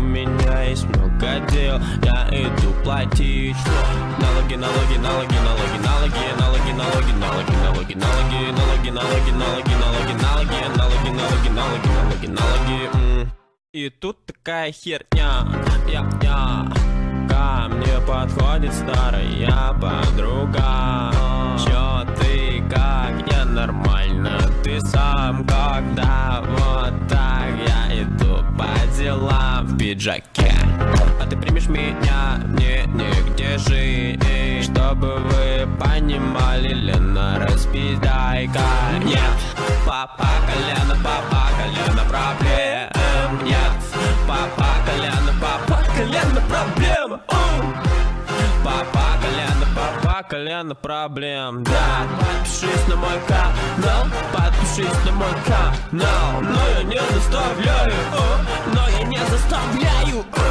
у меня есть много дел Я иду платить Налоги, налоги, налоги, налоги, налоги, налоги, налоги, налоги, налоги, налоги, налоги, налоги, налоги, налоги, налоги, налоги, налоги, налоги, налоги, налоги. И тут такая херня, я, я, ко мне подходит старая подруга. В пиджаке. А ты примешь меня, мне негде жить. Чтобы вы понимали, Лена, распиздай-ка Нет, папа колено, папа колено проблем. Нет, папа колено, папа колено проблем. Папа колено, папа колено проблем. Да, подпишись на мой канал Подпишись на мой канал. Но я не заставляю, оставляю.